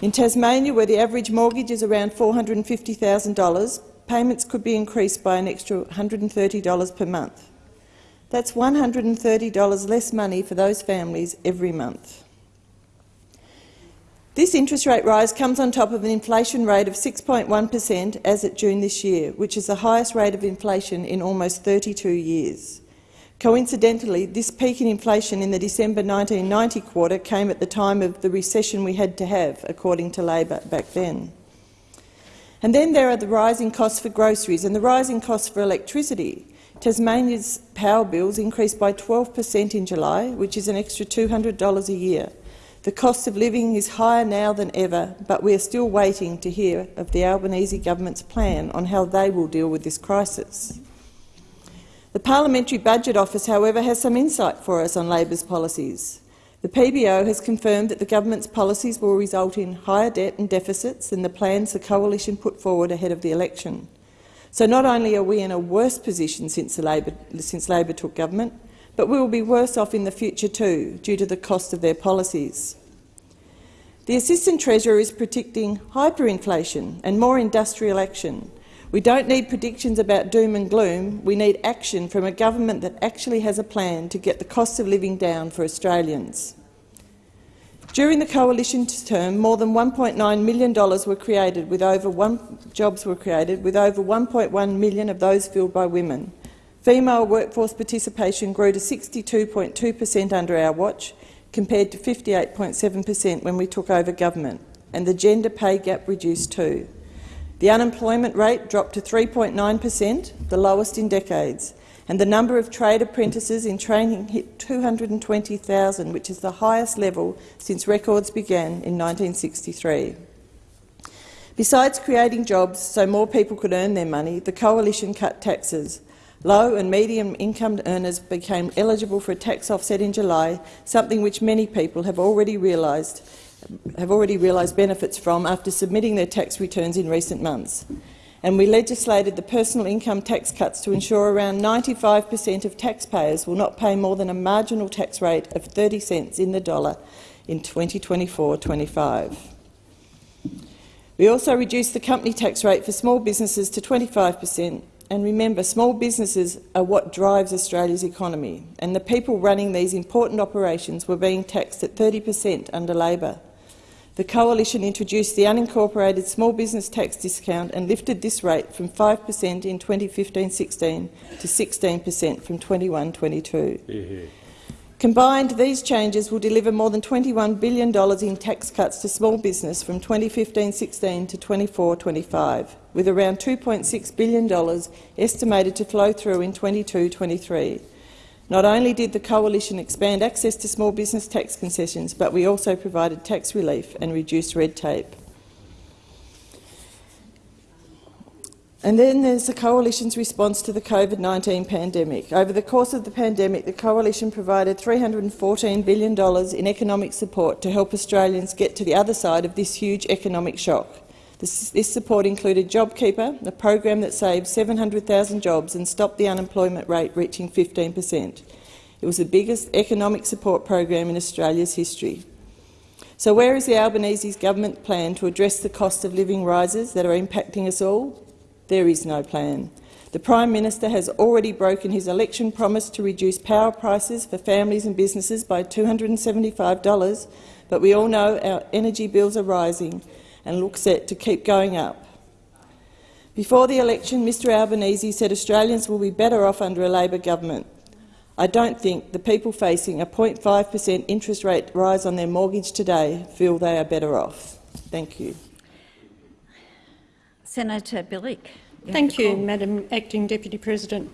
In Tasmania, where the average mortgage is around $450,000, payments could be increased by an extra $130 per month. That's $130 less money for those families every month. This interest rate rise comes on top of an inflation rate of 6.1 per cent as at June this year, which is the highest rate of inflation in almost 32 years. Coincidentally, this peak in inflation in the December 1990 quarter came at the time of the recession we had to have, according to Labor back then. And then there are the rising costs for groceries and the rising costs for electricity. Tasmania's power bills increased by 12 per cent in July, which is an extra $200 a year. The cost of living is higher now than ever, but we are still waiting to hear of the Albanese government's plan on how they will deal with this crisis. The Parliamentary Budget Office, however, has some insight for us on Labor's policies. The PBO has confirmed that the government's policies will result in higher debt and deficits than the plans the coalition put forward ahead of the election. So not only are we in a worse position since, Labor, since Labor took government, but we will be worse off in the future too, due to the cost of their policies. The Assistant Treasurer is predicting hyperinflation and more industrial action. We don't need predictions about doom and gloom, we need action from a government that actually has a plan to get the cost of living down for Australians. During the coalition's term, more than $1.9 million were created, with over one, jobs were created, with over 1.1 million of those filled by women. Female workforce participation grew to 62.2 per cent under our watch, compared to 58.7 per cent when we took over government, and the gender pay gap reduced too. The unemployment rate dropped to 3.9 per cent, the lowest in decades, and the number of trade apprentices in training hit 220,000, which is the highest level since records began in 1963. Besides creating jobs so more people could earn their money, the Coalition cut taxes, Low and medium income earners became eligible for a tax offset in July, something which many people have already realised have already realised benefits from after submitting their tax returns in recent months. And we legislated the personal income tax cuts to ensure around 95 per cent of taxpayers will not pay more than a marginal tax rate of 30 cents in the dollar in 2024-25. We also reduced the company tax rate for small businesses to 25 per cent. And remember, small businesses are what drives Australia's economy, and the people running these important operations were being taxed at 30 per cent under Labor. The Coalition introduced the unincorporated small business tax discount and lifted this rate from 5 per cent in 2015-16 to 16 per cent from 21-22. Combined, these changes will deliver more than $21 billion in tax cuts to small business from 2015-16 to 24-25, with around $2.6 billion estimated to flow through in 22-23. Not only did the Coalition expand access to small business tax concessions, but we also provided tax relief and reduced red tape. And then there's the Coalition's response to the COVID-19 pandemic. Over the course of the pandemic, the Coalition provided $314 billion in economic support to help Australians get to the other side of this huge economic shock. This, support included JobKeeper, a program that saved 700,000 jobs and stopped the unemployment rate reaching 15 per cent. It was the biggest economic support program in Australia's history. So where is the Albanese government plan to address the cost of living rises that are impacting us all? There is no plan. The Prime Minister has already broken his election promise to reduce power prices for families and businesses by $275, but we all know our energy bills are rising and look set to keep going up. Before the election, Mr Albanese said Australians will be better off under a Labor government. I don't think the people facing a 0.5 per cent interest rate rise on their mortgage today feel they are better off. Thank you. Senator Bilyk. Thank you, Madam Acting Deputy President.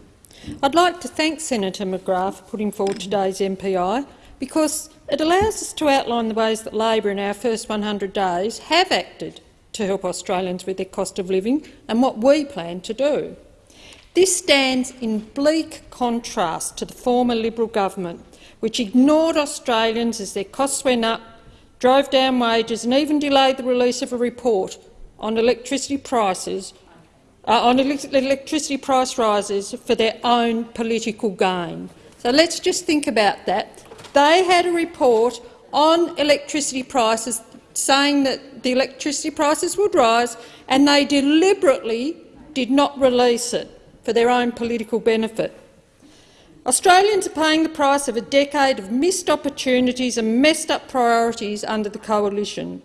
I'd like to thank Senator McGrath for putting forward today's MPI because it allows us to outline the ways that Labor in our first 100 days have acted to help Australians with their cost of living and what we plan to do. This stands in bleak contrast to the former Liberal government, which ignored Australians as their costs went up, drove down wages and even delayed the release of a report on electricity prices uh, on electricity price rises for their own political gain. So let's just think about that. They had a report on electricity prices saying that the electricity prices would rise, and they deliberately did not release it for their own political benefit. Australians are paying the price of a decade of missed opportunities and messed up priorities under the coalition.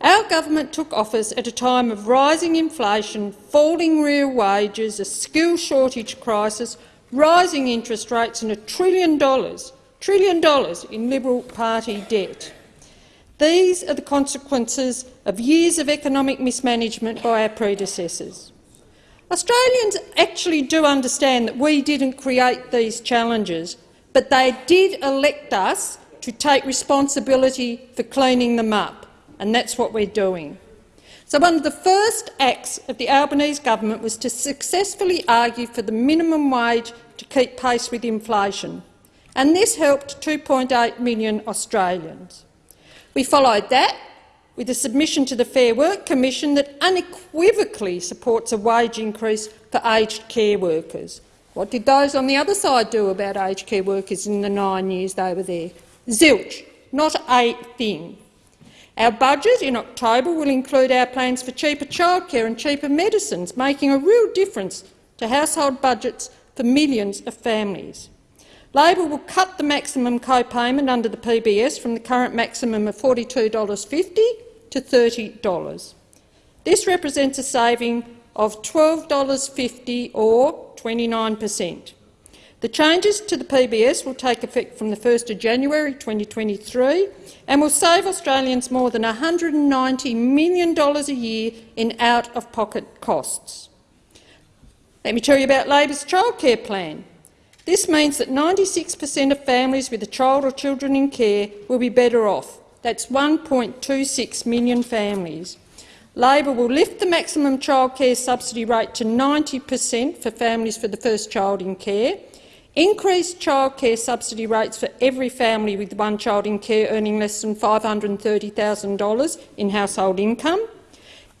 Our government took office at a time of rising inflation, falling real wages, a skill shortage crisis, rising interest rates and a trillion dollars, trillion dollars in Liberal Party debt. These are the consequences of years of economic mismanagement by our predecessors. Australians actually do understand that we didn't create these challenges, but they did elect us to take responsibility for cleaning them up and that's what we're doing. So one of the first acts of the Albanese government was to successfully argue for the minimum wage to keep pace with inflation, and this helped 2.8 million Australians. We followed that with a submission to the Fair Work Commission that unequivocally supports a wage increase for aged care workers. What did those on the other side do about aged care workers in the nine years they were there? Zilch, not a thing. Our budget in October will include our plans for cheaper childcare and cheaper medicines, making a real difference to household budgets for millions of families. Labor will cut the maximum co-payment under the PBS from the current maximum of $42.50 to $30. This represents a saving of $12.50 or 29 per cent. The changes to the PBS will take effect from 1 January 2023 and will save Australians more than $190 million a year in out-of-pocket costs. Let me tell you about Labor's childcare plan. This means that 96 per cent of families with a child or children in care will be better off. That's 1.26 million families. Labor will lift the maximum childcare subsidy rate to 90 per cent for families for the first child in care Increase childcare subsidy rates for every family with one child in care earning less than $530,000 in household income.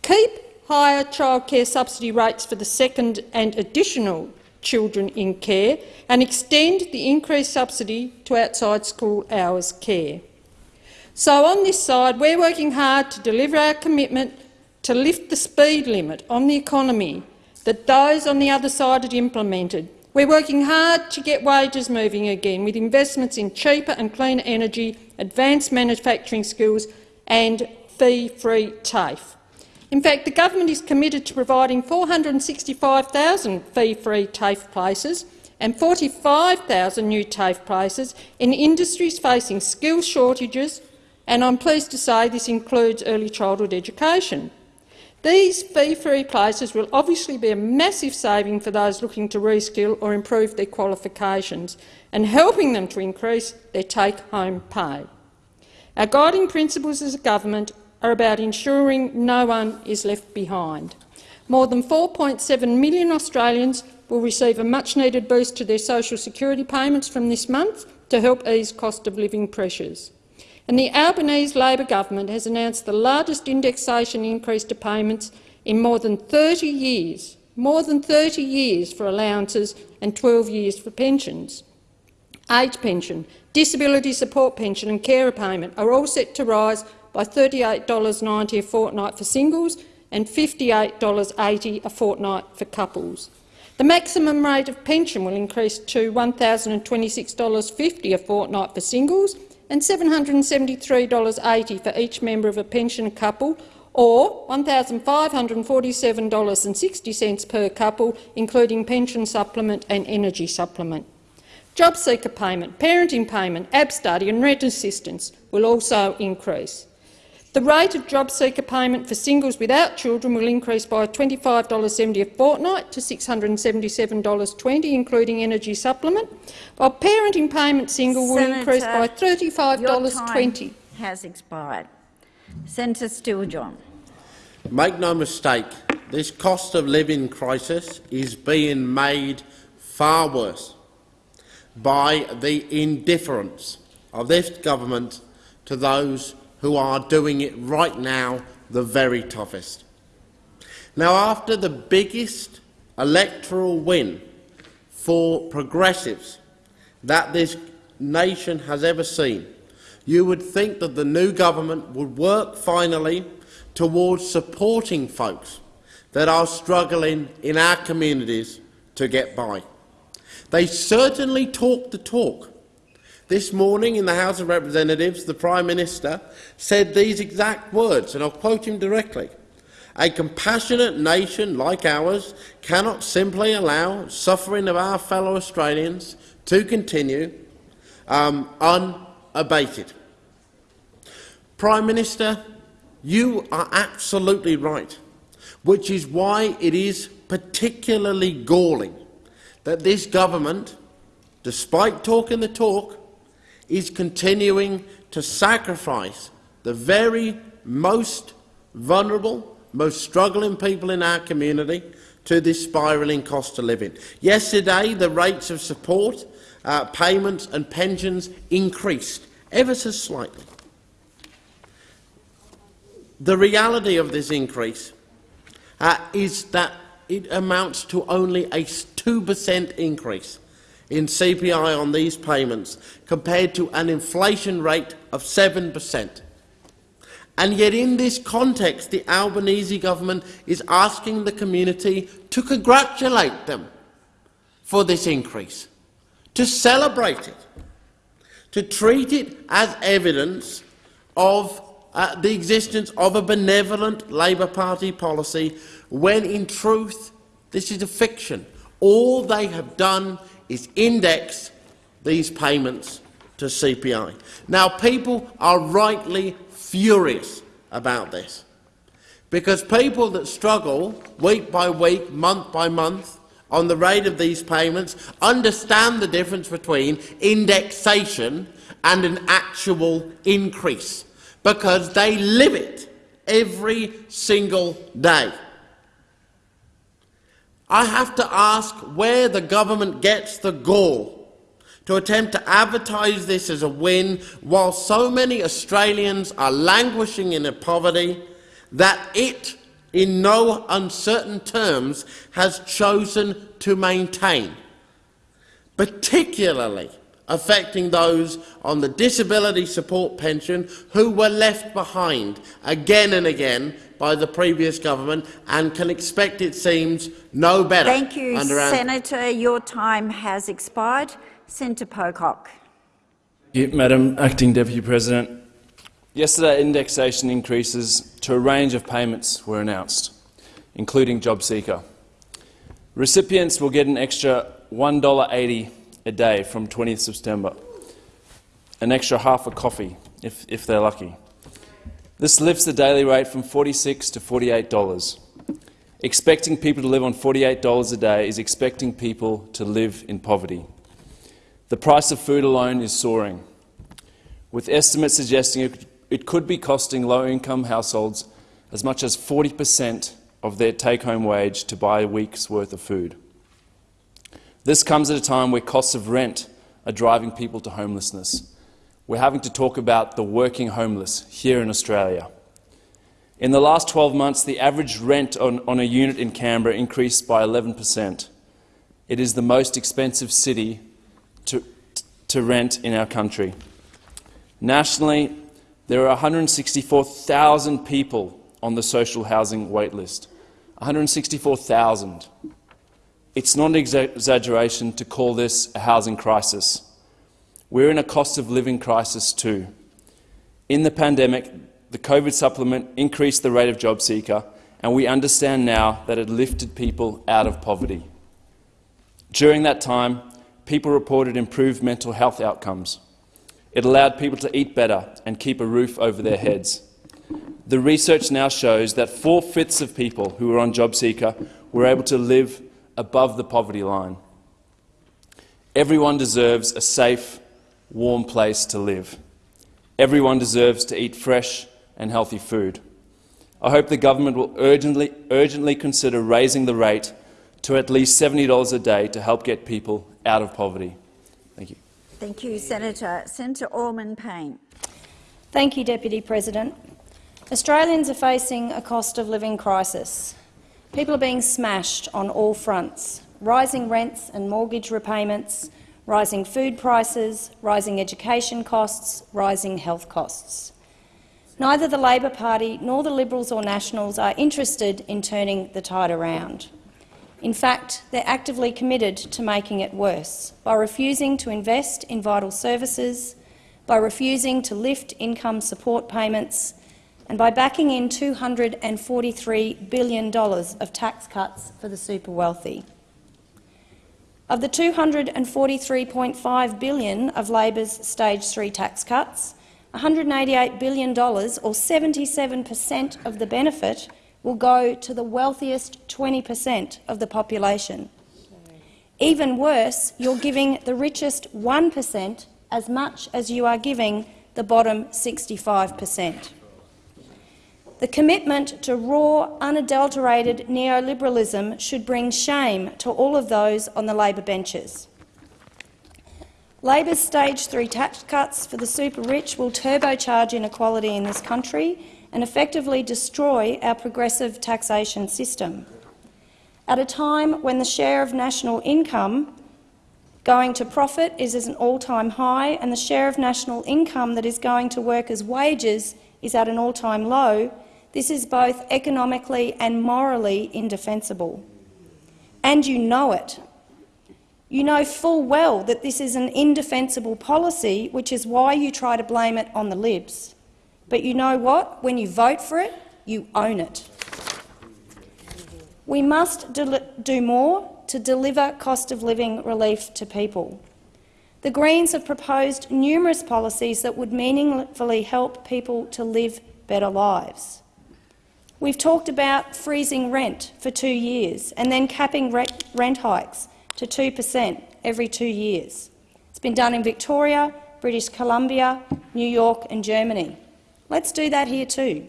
Keep higher childcare subsidy rates for the second and additional children in care and extend the increased subsidy to outside school hours care. So on this side, we're working hard to deliver our commitment to lift the speed limit on the economy that those on the other side had implemented. We're working hard to get wages moving again with investments in cheaper and cleaner energy, advanced manufacturing skills and fee-free TAFE. In fact, the government is committed to providing 465,000 fee-free TAFE places and 45,000 new TAFE places in industries facing skills shortages, and I'm pleased to say this includes early childhood education. These fee-free places will obviously be a massive saving for those looking to reskill or improve their qualifications and helping them to increase their take-home pay. Our guiding principles as a government are about ensuring no one is left behind. More than 4.7 million Australians will receive a much-needed boost to their social security payments from this month to help ease cost of living pressures. And the Albanese Labor government has announced the largest indexation increase to payments in more than 30 years, more than 30 years for allowances and 12 years for pensions. Age pension, disability support pension and carer payment are all set to rise by $38.90 a fortnight for singles and $58.80 a fortnight for couples. The maximum rate of pension will increase to $1,026.50 a fortnight for singles and $773.80 for each member of a pension couple, or $1,547.60 per couple, including pension supplement and energy supplement. Job seeker payment, parenting payment, ABSTUDY and rent assistance will also increase. The rate of job seeker payment for singles without children will increase by $25.70 a fortnight to $677.20, including energy supplement, while parenting payment single will Senator, increase by $35.20. time has expired. Senator Steele-John. Make no mistake, this cost of living crisis is being made far worse by the indifference of this government to those who are doing it right now the very toughest. Now, after the biggest electoral win for progressives that this nation has ever seen, you would think that the new government would work finally towards supporting folks that are struggling in our communities to get by. They certainly talk the talk, this morning in the House of Representatives, the Prime Minister said these exact words, and I'll quote him directly. A compassionate nation like ours cannot simply allow suffering of our fellow Australians to continue um, unabated. Prime Minister, you are absolutely right, which is why it is particularly galling that this government, despite talking the talk, is continuing to sacrifice the very most vulnerable, most struggling people in our community to this spiralling cost of living. Yesterday, the rates of support, uh, payments and pensions increased ever so slightly. The reality of this increase uh, is that it amounts to only a 2% increase in CPI on these payments compared to an inflation rate of 7 per cent. And yet in this context, the Albanese government is asking the community to congratulate them for this increase, to celebrate it, to treat it as evidence of uh, the existence of a benevolent Labor Party policy, when in truth this is a fiction. All they have done is index these payments to CPI. Now, people are rightly furious about this because people that struggle week by week, month by month on the rate of these payments understand the difference between indexation and an actual increase because they live it every single day. I have to ask where the government gets the gall to attempt to advertise this as a win while so many Australians are languishing in poverty that it, in no uncertain terms, has chosen to maintain, particularly affecting those on the disability support pension who were left behind again and again by the previous government and can expect, it seems, no better. Thank you, under Senator. Your time has expired. Senator Pocock. You, Madam Acting Deputy President, yesterday indexation increases to a range of payments were announced, including JobSeeker. Recipients will get an extra $1.80 a day from 20th September, an extra half a coffee if, if they're lucky. This lifts the daily rate from 46 to $48. Expecting people to live on $48 a day is expecting people to live in poverty. The price of food alone is soaring, with estimates suggesting it, could be costing low-income households as much as 40 per cent of their take-home wage to buy a week's worth of food. This comes at a time where costs of rent are driving people to homelessness. We're having to talk about the working homeless here in Australia. In the last 12 months, the average rent on, on a unit in Canberra increased by 11 per cent. It is the most expensive city to, to rent in our country. Nationally, there are 164,000 people on the social housing wait list. 164,000. It's not an exaggeration to call this a housing crisis. We're in a cost of living crisis too. In the pandemic, the COVID supplement increased the rate of job seeker, and we understand now that it lifted people out of poverty. During that time, people reported improved mental health outcomes. It allowed people to eat better and keep a roof over their heads. The research now shows that four-fifths of people who were on JobSeeker were able to live above the poverty line. Everyone deserves a safe, warm place to live. Everyone deserves to eat fresh and healthy food. I hope the government will urgently, urgently consider raising the rate to at least $70 a day to help get people out of poverty. Thank you. Thank you, Senator. Senator Allman-Payne. Thank you, Deputy President. Australians are facing a cost of living crisis. People are being smashed on all fronts. Rising rents and mortgage repayments, rising food prices, rising education costs, rising health costs. Neither the Labor Party nor the Liberals or Nationals are interested in turning the tide around. In fact, they're actively committed to making it worse by refusing to invest in vital services, by refusing to lift income support payments and by backing in $243 billion of tax cuts for the super wealthy. Of the 243.5 billion of Labor's stage three tax cuts, $188 billion, or 77 per cent of the benefit, will go to the wealthiest 20 per cent of the population. Even worse, you're giving the richest 1 per cent as much as you are giving the bottom 65 per cent. The commitment to raw, unadulterated neoliberalism should bring shame to all of those on the Labor benches. Labor's stage three tax cuts for the super-rich will turbocharge inequality in this country and effectively destroy our progressive taxation system. At a time when the share of national income going to profit is at an all-time high and the share of national income that is going to workers' wages is at an all-time low, this is both economically and morally indefensible. And you know it. You know full well that this is an indefensible policy, which is why you try to blame it on the Libs. But you know what? When you vote for it, you own it. We must do more to deliver cost of living relief to people. The Greens have proposed numerous policies that would meaningfully help people to live better lives. We've talked about freezing rent for two years and then capping rent hikes to 2 per cent every two years. It's been done in Victoria, British Columbia, New York and Germany. Let's do that here too.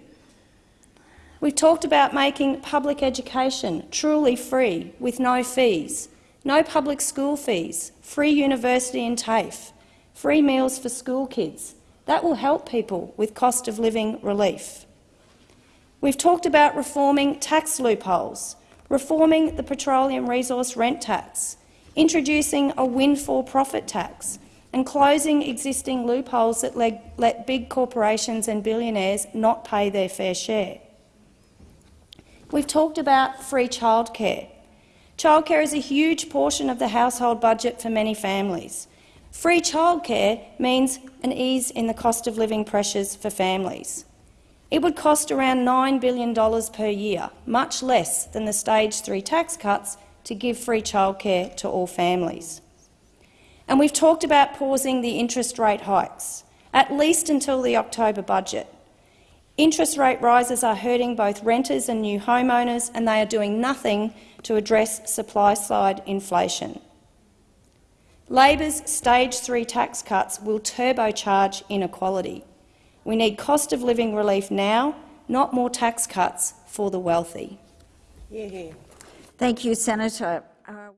We've talked about making public education truly free, with no fees, no public school fees, free university and TAFE, free meals for school kids. That will help people with cost of living relief. We've talked about reforming tax loopholes, reforming the petroleum resource rent tax, introducing a windfall profit tax and closing existing loopholes that let big corporations and billionaires not pay their fair share. We've talked about free childcare. Childcare is a huge portion of the household budget for many families. Free childcare means an ease in the cost of living pressures for families. It would cost around $9 billion per year, much less than the stage three tax cuts to give free childcare to all families. And we've talked about pausing the interest rate hikes, at least until the October budget. Interest rate rises are hurting both renters and new homeowners, and they are doing nothing to address supply-side inflation. Labor's stage three tax cuts will turbocharge inequality. We need cost of living relief now, not more tax cuts for the wealthy. Thank you, Senator. Uh,